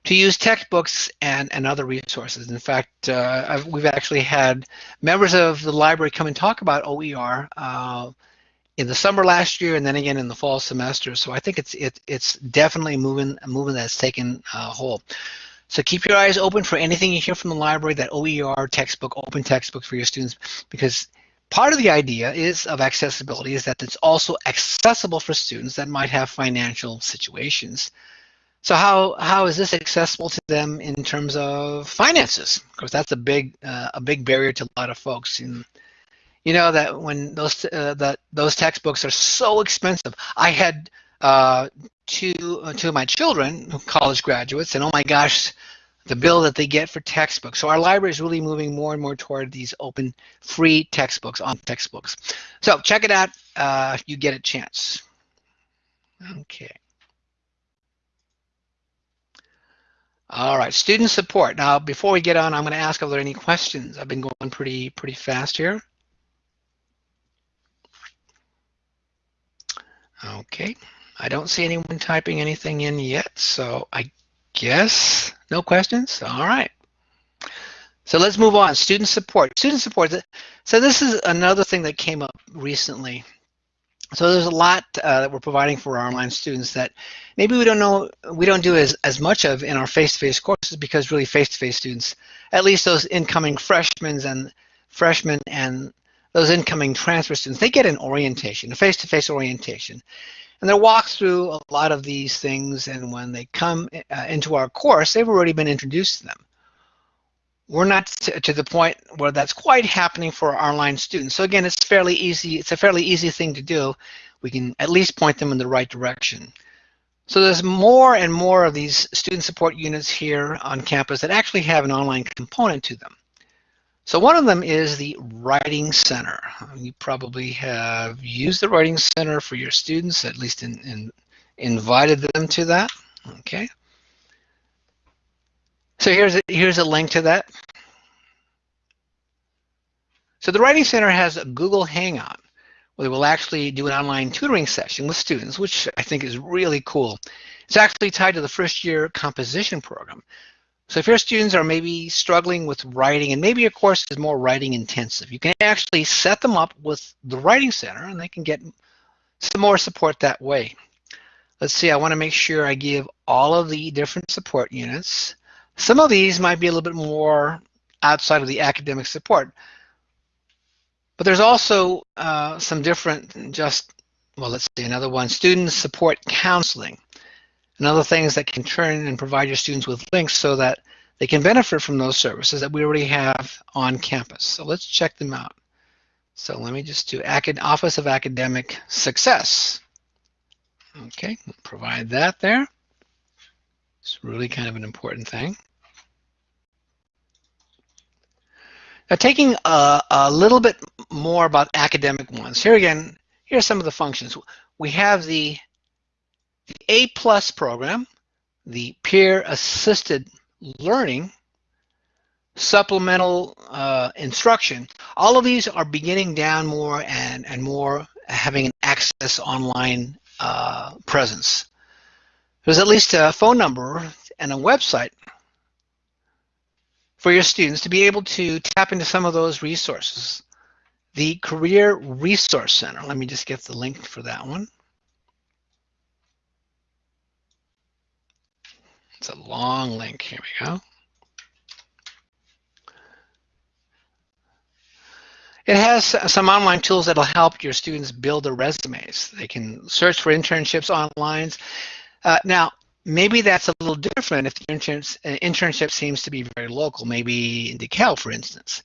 Speaker 1: to use textbooks and, and other resources. In fact, uh, we've actually had members of the library come and talk about OER uh, in the summer last year and then again in the fall semester. So I think it's it, it's definitely moving a movement that's taken uh, hold. So keep your eyes open for anything you hear from the library, that OER textbook, open textbook for your students, because part of the idea is of accessibility is that it's also accessible for students that might have financial situations. So how how is this accessible to them in terms of finances? Because that's a big uh, a big barrier to a lot of folks. And you know that when those uh, that those textbooks are so expensive. I had uh, two uh, two of my children, college graduates, and oh my gosh, the bill that they get for textbooks. So our library is really moving more and more toward these open, free textbooks on textbooks. So check it out uh, if you get a chance. Okay. All right, student support. Now, before we get on, I'm going to ask if there are any questions. I've been going pretty pretty fast here. Okay, I don't see anyone typing anything in yet, so I guess no questions. All right. So let's move on. Student support. Student support. So this is another thing that came up recently. So there's a lot uh, that we're providing for our online students that maybe we don't know, we don't do as, as much of in our face-to-face -face courses because really face-to-face -face students, at least those incoming freshmen and freshmen and those incoming transfer students, they get an orientation, a face-to-face -face orientation. And they'll walk through a lot of these things, and when they come uh, into our course, they've already been introduced to them. We're not to the point where that's quite happening for our online students. So again, it's fairly easy. It's a fairly easy thing to do. We can at least point them in the right direction. So there's more and more of these student support units here on campus that actually have an online component to them. So one of them is the Writing Center. You probably have used the Writing Center for your students, at least in, in invited them to that. Okay. So here's a, here's a link to that. So the Writing Center has a Google Hangout where they will actually do an online tutoring session with students, which I think is really cool. It's actually tied to the first year composition program. So if your students are maybe struggling with writing and maybe your course is more writing intensive, you can actually set them up with the Writing Center and they can get some more support that way. Let's see, I want to make sure I give all of the different support units. Some of these might be a little bit more outside of the academic support. But there's also uh, some different just, well, let's see, another one, student support counseling and other things that can turn and provide your students with links so that they can benefit from those services that we already have on campus. So let's check them out. So let me just do Office of Academic Success. Okay, provide that there. It's really kind of an important thing. Now taking a, a little bit more about academic ones. Here again, here are some of the functions. We have the, the A plus program, the peer assisted learning, supplemental uh, instruction. All of these are beginning down more and, and more having an access online uh, presence. There's at least a phone number and a website for your students to be able to tap into some of those resources. The Career Resource Center, let me just get the link for that one. It's a long link, here we go. It has some online tools that'll help your students build their resumes. They can search for internships online. Uh, now, maybe that's a little different if the internship, uh, internship seems to be very local, maybe in DeKalb, for instance.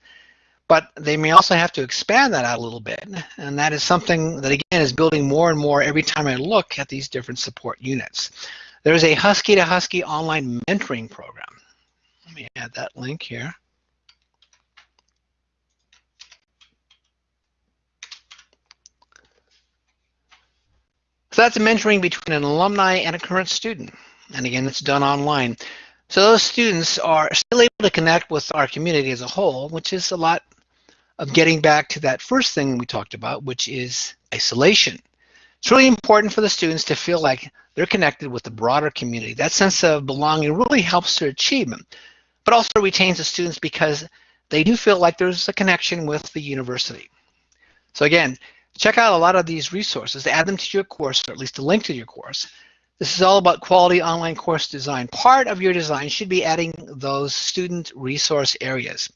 Speaker 1: But they may also have to expand that out a little bit. And that is something that, again, is building more and more every time I look at these different support units. There's a Husky to Husky online mentoring program. Let me add that link here. So that's a mentoring between an alumni and a current student. And again, it's done online. So those students are still able to connect with our community as a whole, which is a lot of getting back to that first thing we talked about, which is isolation. It's really important for the students to feel like they're connected with the broader community. That sense of belonging really helps their achievement, but also retains the students because they do feel like there's a connection with the university. So again, check out a lot of these resources, add them to your course, or at least a link to your course, this is all about quality online course design. Part of your design should be adding those student resource areas.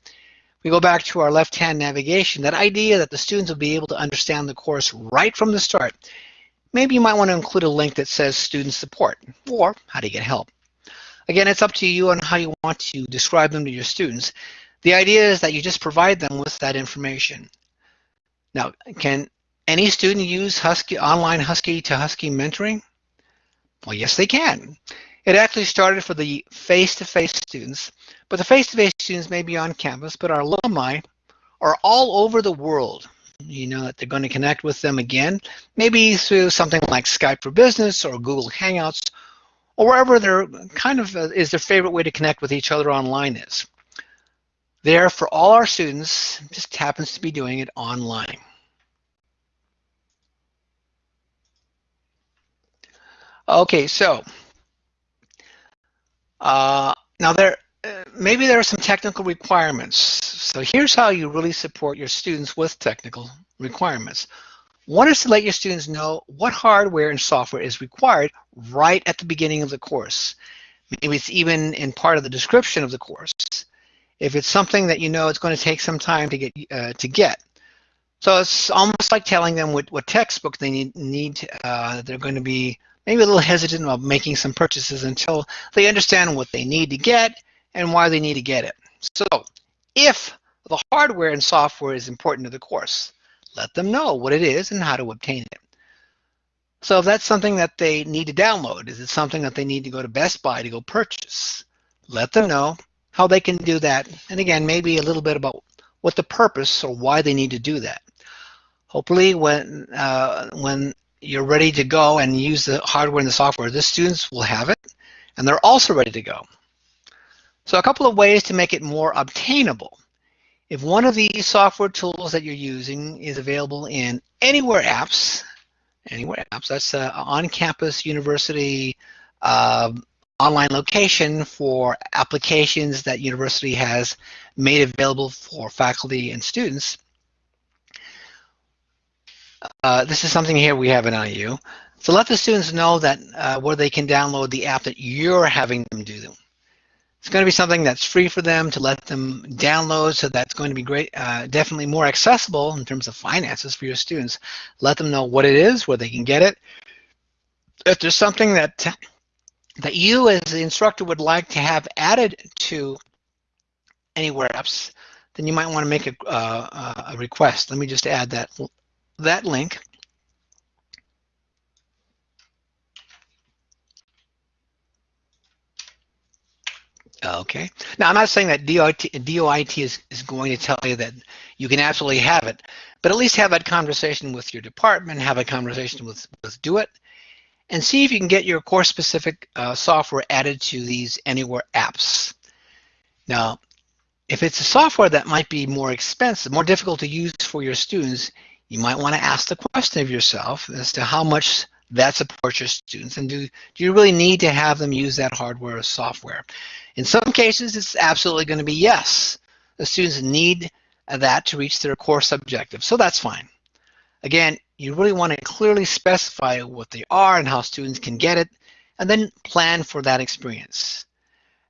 Speaker 1: We go back to our left-hand navigation, that idea that the students will be able to understand the course right from the start. Maybe you might want to include a link that says student support or how to get help. Again, it's up to you on how you want to describe them to your students. The idea is that you just provide them with that information. Now, can any student use Husky online Husky to Husky mentoring? Well, yes, they can. It actually started for the face-to-face -face students, but the face-to-face -face students may be on campus, but our alumni are all over the world. You know that they're going to connect with them again, maybe through something like Skype for Business or Google Hangouts, or wherever their kind of uh, is their favorite way to connect with each other online is. There for all our students, just happens to be doing it online. Okay, so uh, now there uh, maybe there are some technical requirements. So here's how you really support your students with technical requirements. One is to let your students know what hardware and software is required right at the beginning of the course. Maybe it's even in part of the description of the course. If it's something that you know it's going to take some time to get uh, to get. So it's almost like telling them what, what textbook they need, need uh, they're going to be maybe a little hesitant about making some purchases until they understand what they need to get and why they need to get it. So if the hardware and software is important to the course, let them know what it is and how to obtain it. So if that's something that they need to download, is it something that they need to go to Best Buy to go purchase? Let them know how they can do that. And again, maybe a little bit about what the purpose or why they need to do that. Hopefully when, uh, when you're ready to go and use the hardware and the software, the students will have it and they're also ready to go. So a couple of ways to make it more obtainable. If one of these software tools that you're using is available in Anywhere Apps, Anywhere Apps, that's an on-campus university uh, online location for applications that university has made available for faculty and students. Uh, this is something here we have NIU. So let the students know that uh, where they can download the app that you're having them do them. It's going to be something that's free for them to let them download, so that's going to be great, uh, definitely more accessible in terms of finances for your students. Let them know what it is, where they can get it. If there's something that that you as the instructor would like to have added to Anywhere Apps, then you might want to make a, uh, a request. Let me just add that that link. Okay. Now, I'm not saying that DOIT, DOIT is, is going to tell you that you can absolutely have it, but at least have that conversation with your department, have a conversation with, with DoIT, and see if you can get your course-specific uh, software added to these Anywhere apps. Now, if it's a software that might be more expensive, more difficult to use for your students, you might want to ask the question of yourself as to how much that supports your students and do, do you really need to have them use that hardware or software? In some cases, it's absolutely going to be yes. The students need that to reach their course objective, so that's fine. Again, you really want to clearly specify what they are and how students can get it, and then plan for that experience.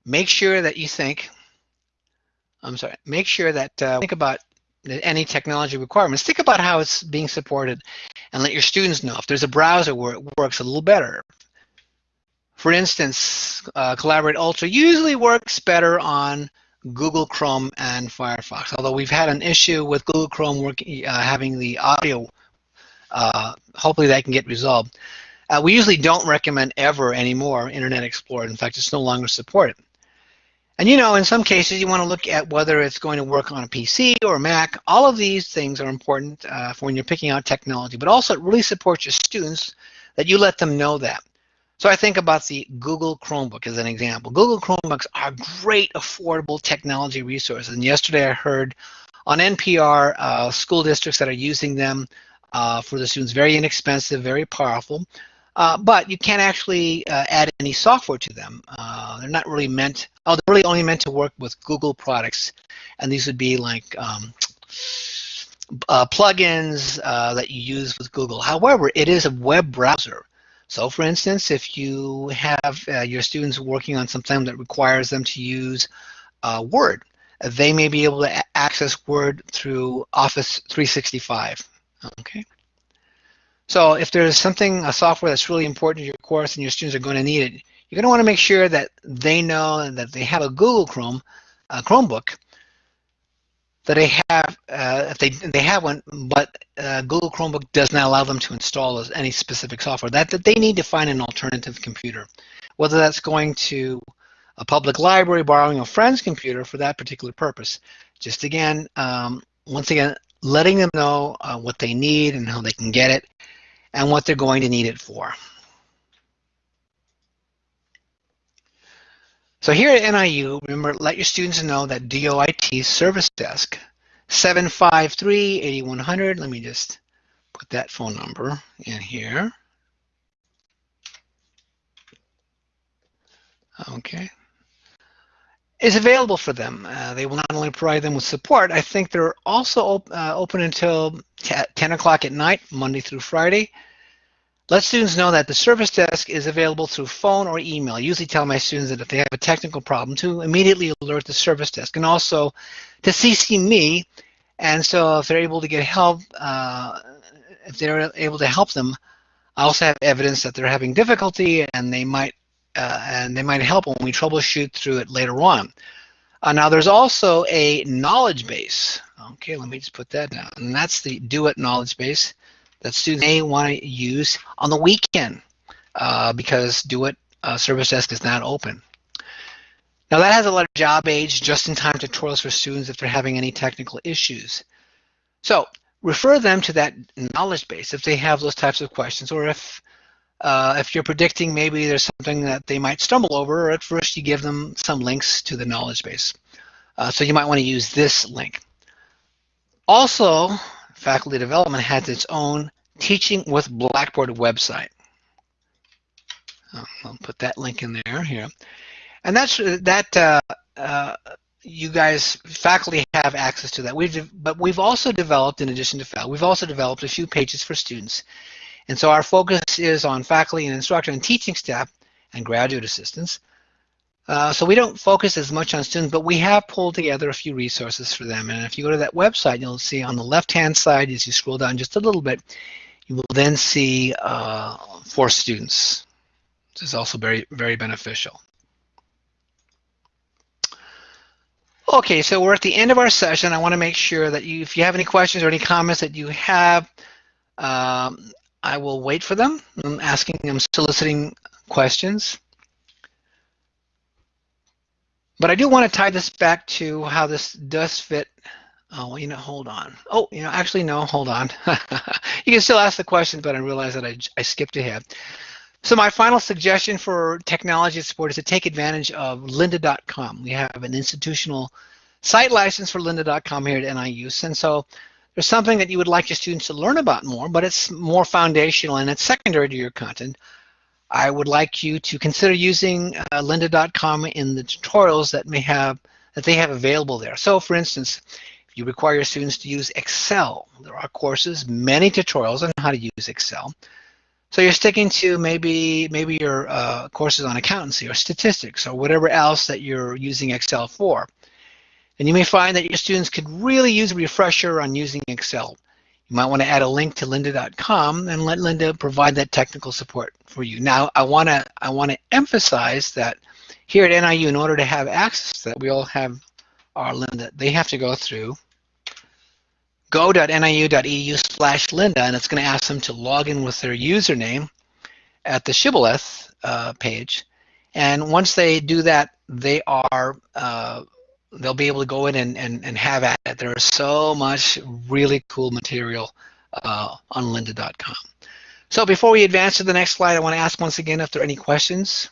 Speaker 1: Make sure that you think, I'm sorry, make sure that uh, think about any technology requirements. Think about how it's being supported and let your students know if there's a browser where it works a little better, for instance, uh, Collaborate Ultra usually works better on Google Chrome and Firefox, although we've had an issue with Google Chrome working, uh, having the audio. Uh, hopefully that can get resolved. Uh, we usually don't recommend ever anymore Internet Explorer. In fact, it's no longer supported. And you know, in some cases, you want to look at whether it's going to work on a PC or a Mac. All of these things are important uh, for when you're picking out technology, but also it really supports your students that you let them know that. So I think about the Google Chromebook as an example. Google Chromebooks are great, affordable technology resources. And yesterday I heard on NPR uh, school districts that are using them uh, for the students, very inexpensive, very powerful. Uh, but you can't actually uh, add any software to them. Uh, they're not really meant, oh, they're really only meant to work with Google products. And these would be like um, uh, plugins that you use with Google. However, it is a web browser. So for instance, if you have uh, your students working on something that requires them to use uh, Word, they may be able to access Word through Office 365, okay? So if there's something, a software that's really important to your course and your students are going to need it, you're going to want to make sure that they know that they have a Google Chrome, uh, Chromebook, that they have, uh, if they they have one, but uh, Google Chromebook does not allow them to install any specific software. That, that they need to find an alternative computer, whether that's going to a public library, borrowing a friend's computer for that particular purpose. Just again, um, once again, letting them know uh, what they need and how they can get it, and what they're going to need it for. So here at NIU, remember, let your students know that DOIT service desk 753-8100. Let me just put that phone number in here. Okay. Is available for them. Uh, they will not only provide them with support, I think they're also op uh, open until 10 o'clock at night, Monday through Friday. Let students know that the service desk is available through phone or email. I usually tell my students that if they have a technical problem to immediately alert the service desk and also to CC me. And so if they're able to get help, uh, if they're able to help them, I also have evidence that they're having difficulty and they might uh, and they might help when we troubleshoot through it later on. Uh, now there's also a knowledge base. Okay, let me just put that down. And that's the DoIT knowledge base. That students may want to use on the weekend uh, because DoIT uh, Service Desk is not open. Now that has a lot of job aids, just-in-time tutorials for students if they're having any technical issues. So refer them to that knowledge base if they have those types of questions or if uh, if you're predicting maybe there's something that they might stumble over, or at first you give them some links to the knowledge base. Uh, so you might want to use this link. Also, faculty development has its own Teaching with Blackboard website. I'll put that link in there here. And that's that uh, uh, you guys, faculty have access to that. We've, but we've also developed, in addition to faculty, we've also developed a few pages for students. And so our focus is on faculty and instructor and teaching staff and graduate assistants. Uh, so we don't focus as much on students, but we have pulled together a few resources for them. And if you go to that website, you'll see on the left-hand side, as you scroll down just a little bit, you will then see uh, for students. This is also very, very beneficial. Okay, so we're at the end of our session. I want to make sure that you, if you have any questions or any comments that you have, um, I will wait for them. I'm asking, I'm soliciting questions. But I do want to tie this back to how this does fit. Oh, you know, hold on. Oh, you know, actually, no, hold on. *laughs* you can still ask the question, but I realize that I, I skipped ahead. So my final suggestion for technology support is to take advantage of lynda.com. We have an institutional site license for lynda.com here at NIU. And so there's something that you would like your students to learn about more, but it's more foundational and it's secondary to your content. I would like you to consider using uh, lynda.com in the tutorials that may have that they have available there. So for instance, if you require your students to use Excel, there are courses, many tutorials on how to use Excel. So you're sticking to maybe maybe your uh, courses on accountancy or statistics or whatever else that you're using Excel for. And you may find that your students could really use a refresher on using Excel. You might want to add a link to lynda.com and let Lynda provide that technical support for you. Now, I want to I want to emphasize that here at NIU, in order to have access to that, we all have our Lynda. They have to go through go.niu.edu slash Lynda, and it's going to ask them to log in with their username at the Shibboleth uh, page. And once they do that, they are uh, they'll be able to go in and, and, and have at it. There is so much really cool material uh, on lynda.com. So before we advance to the next slide, I want to ask once again if there are any questions.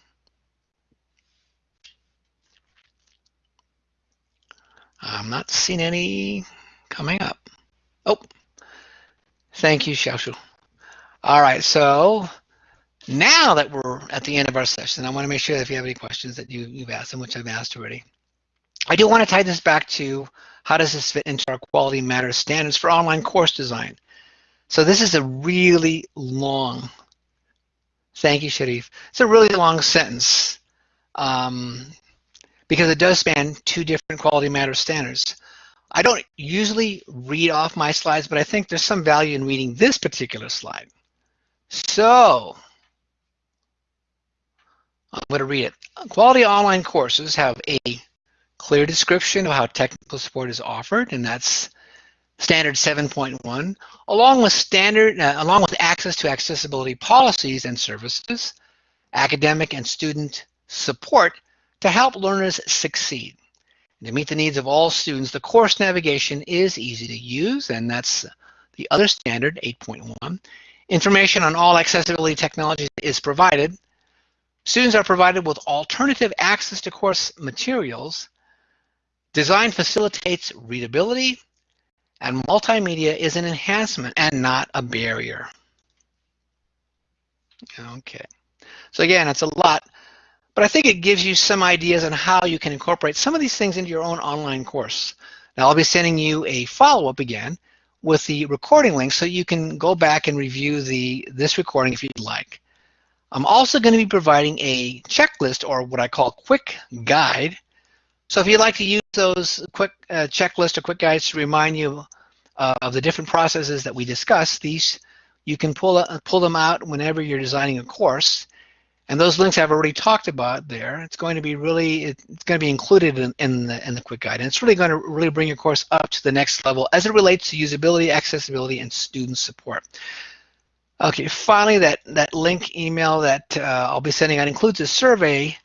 Speaker 1: I'm not seeing any coming up. Oh, thank you, Xiaoshu. All right, so now that we're at the end of our session, I want to make sure that if you have any questions that you, you've asked them, which I've asked already. I do want to tie this back to how does this fit into our quality matters standards for online course design. So this is a really long, thank you, Sharif. It's a really long sentence um, because it does span two different quality matters standards. I don't usually read off my slides, but I think there's some value in reading this particular slide. So I'm going to read it. Quality online courses have a clear description of how technical support is offered, and that's standard 7.1, along with standard, uh, along with access to accessibility policies and services, academic and student support to help learners succeed. And To meet the needs of all students, the course navigation is easy to use, and that's the other standard, 8.1. Information on all accessibility technologies is provided. Students are provided with alternative access to course materials. Design facilitates readability, and multimedia is an enhancement and not a barrier. Okay, so again, it's a lot. But I think it gives you some ideas on how you can incorporate some of these things into your own online course. Now I'll be sending you a follow-up again with the recording link so you can go back and review the this recording if you'd like. I'm also going to be providing a checklist or what I call quick guide. So if you'd like to use those quick uh, checklist or quick guides to remind you uh, of the different processes that we discussed, these you can pull, uh, pull them out whenever you're designing a course. And those links I've already talked about there. It's going to be really, it's going to be included in, in, the, in the quick guide. And it's really going to really bring your course up to the next level as it relates to usability, accessibility, and student support. Okay, finally, that, that link email that uh, I'll be sending out includes a survey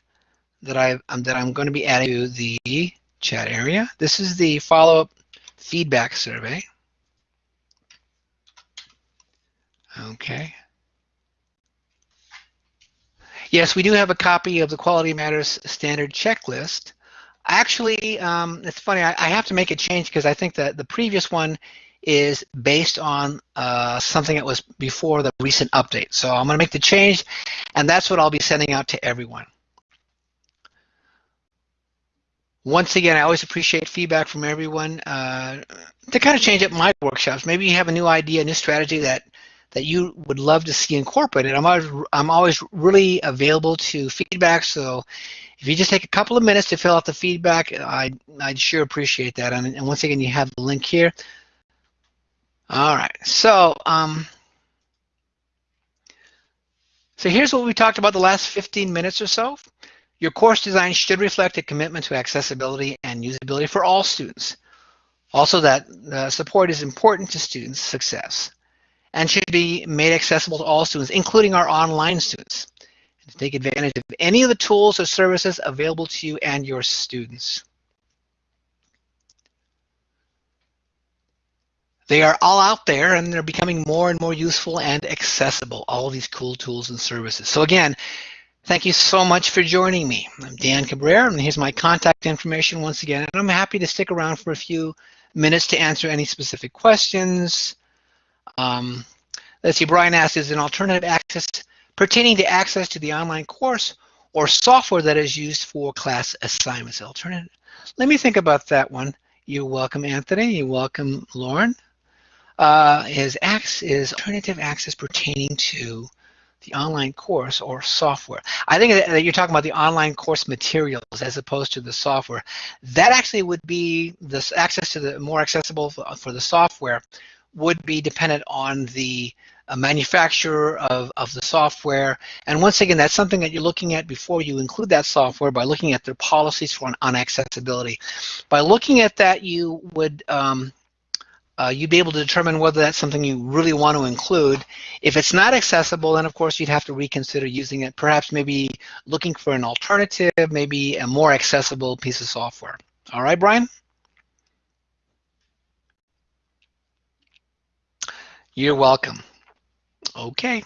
Speaker 1: that, I, um, that I'm going to be adding to the chat area. This is the follow-up feedback survey. Okay. Yes, we do have a copy of the Quality Matters standard checklist. Actually, um, it's funny, I, I, have to make a change because I think that the previous one is based on uh, something that was before the recent update. So I'm going to make the change, and that's what I'll be sending out to everyone. Once again, I always appreciate feedback from everyone uh, to kind of change up my workshops. Maybe you have a new idea, a new strategy that that you would love to see incorporated. I'm always, I'm always really available to feedback. So if you just take a couple of minutes to fill out the feedback, I'd, I'd sure appreciate that. And, and once again, you have the link here. All right, so um, so here's what we talked about the last 15 minutes or so. Your course design should reflect a commitment to accessibility and usability for all students. Also that the support is important to students' success and should be made accessible to all students, including our online students. And to take advantage of any of the tools or services available to you and your students. They are all out there and they're becoming more and more useful and accessible, all of these cool tools and services. So again, thank you so much for joining me. I'm Dan Cabrera and here's my contact information once again. And I'm happy to stick around for a few minutes to answer any specific questions. Um, let's see, Brian asks, is an alternative access pertaining to access to the online course or software that is used for class assignments? Alternative. Let me think about that one. You're welcome, Anthony. You're welcome, Lauren uh, is, is alternative access pertaining to the online course or software. I think that you're talking about the online course materials as opposed to the software. That actually would be this access to the more accessible for the software would be dependent on the uh, manufacturer of, of the software. And once again, that's something that you're looking at before you include that software by looking at their policies for on accessibility. By looking at that, you would um, uh, you'd be able to determine whether that's something you really want to include. If it's not accessible, then of course you'd have to reconsider using it, perhaps maybe looking for an alternative, maybe a more accessible piece of software. All right, Brian? You're welcome. Okay.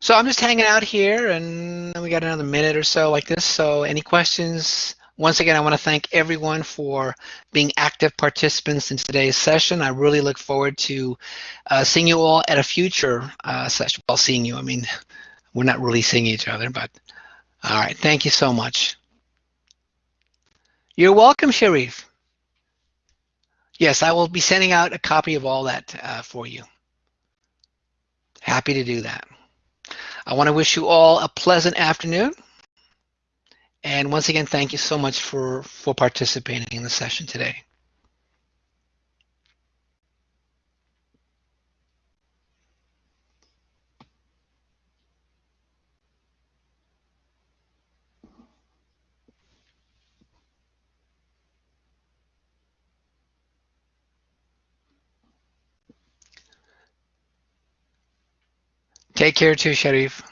Speaker 1: So I'm just hanging out here and we got another minute or so like this. So any questions? Once again, I want to thank everyone for being active participants in today's session. I really look forward to uh, seeing you all at a future uh, session. Well, seeing you, I mean, we're not really seeing each other, but all right. Thank you so much. You're welcome, Sharif. Yes, I will be sending out a copy of all that uh, for you. Happy to do that. I want to wish you all a pleasant afternoon. And once again, thank you so much for, for participating in the session today. Take care too, Sharif.